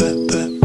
I've been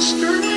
standing